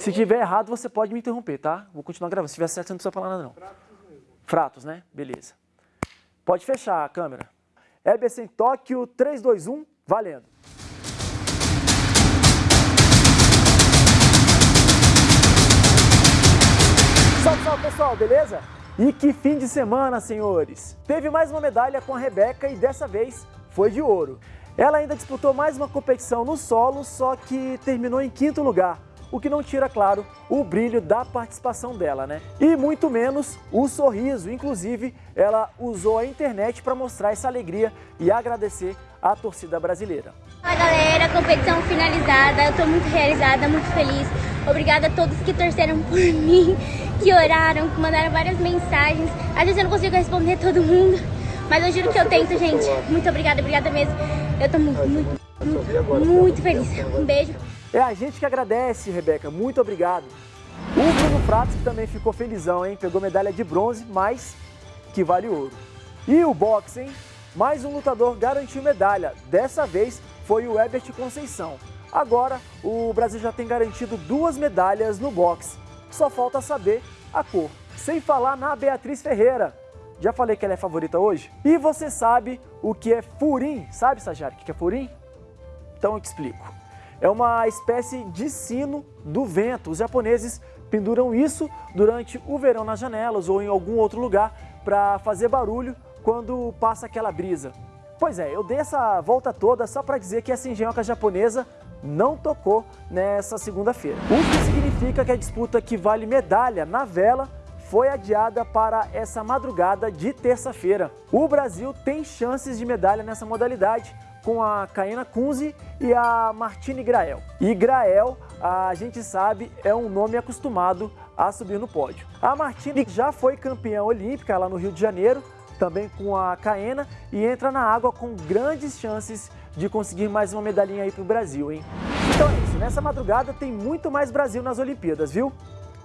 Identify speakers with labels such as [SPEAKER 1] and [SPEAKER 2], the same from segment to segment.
[SPEAKER 1] Se tiver errado, você pode me interromper, tá? Vou continuar gravando. Se tiver certo, você não precisa falar nada, não. Fratos, né? Beleza. Pode fechar a câmera. Em Tóquio, 3, 2, 1, valendo. Salve, salve pessoal, beleza? E que fim de semana, senhores! Teve mais uma medalha com a Rebeca e dessa vez foi de ouro. Ela ainda disputou mais uma competição no solo, só que terminou em quinto lugar, o que não tira, claro, o brilho da participação dela, né? E muito menos o sorriso, inclusive ela usou a internet para mostrar essa alegria e agradecer à torcida brasileira.
[SPEAKER 2] Fala galera, competição finalizada, eu estou muito realizada, muito feliz. Obrigada a todos que torceram por mim, que oraram, que mandaram várias mensagens. Às vezes eu não consigo responder todo mundo, mas eu juro que eu tento, gente. Muito obrigada, obrigada mesmo. Eu estou muito, muito, muito, muito feliz. Um beijo.
[SPEAKER 1] É a gente que agradece, Rebeca. Muito obrigado. O Bruno Pratos que também ficou felizão, hein? Pegou medalha de bronze, mas que vale ouro. E o boxe, hein? Mais um lutador garantiu medalha. Dessa vez foi o Ebert Conceição. Agora, o Brasil já tem garantido duas medalhas no boxe. Só falta saber a cor. Sem falar na Beatriz Ferreira. Já falei que ela é favorita hoje? E você sabe o que é furim? Sabe, Sajari, o que é furim? Então eu te explico. É uma espécie de sino do vento. Os japoneses penduram isso durante o verão nas janelas ou em algum outro lugar para fazer barulho quando passa aquela brisa. Pois é, eu dei essa volta toda só para dizer que essa engenhoca japonesa não tocou nessa segunda-feira. O que significa que a disputa que vale medalha na vela foi adiada para essa madrugada de terça-feira. O Brasil tem chances de medalha nessa modalidade, com a Caena Kunze e a Martine Grael. E Grael, a gente sabe, é um nome acostumado a subir no pódio. A Martine já foi campeã olímpica lá no Rio de Janeiro, também com a Caena, e entra na água com grandes chances de conseguir mais uma medalhinha aí para o Brasil, hein? Então é isso, nessa madrugada tem muito mais Brasil nas Olimpíadas, viu?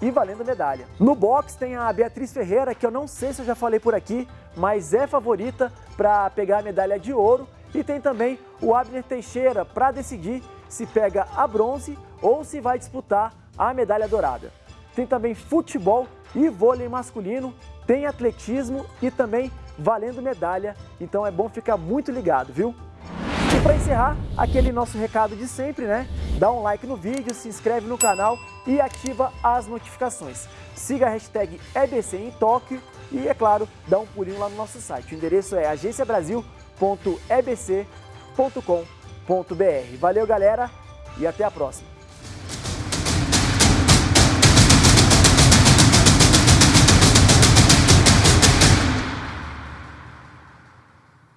[SPEAKER 1] E valendo medalha. No boxe tem a Beatriz Ferreira, que eu não sei se eu já falei por aqui, mas é favorita para pegar a medalha de ouro e tem também o Abner Teixeira para decidir se pega a bronze ou se vai disputar a medalha dourada. Tem também futebol e vôlei masculino, tem atletismo e também valendo medalha, então é bom ficar muito ligado, viu? E para encerrar, aquele nosso recado de sempre, né? Dá um like no vídeo, se inscreve no canal e ativa as notificações. Siga a hashtag EBC em Tóquio e, é claro, dá um pulinho lá no nosso site. O endereço é agenciabrasil.com www.ebc.com.br. Valeu, galera, e até a próxima.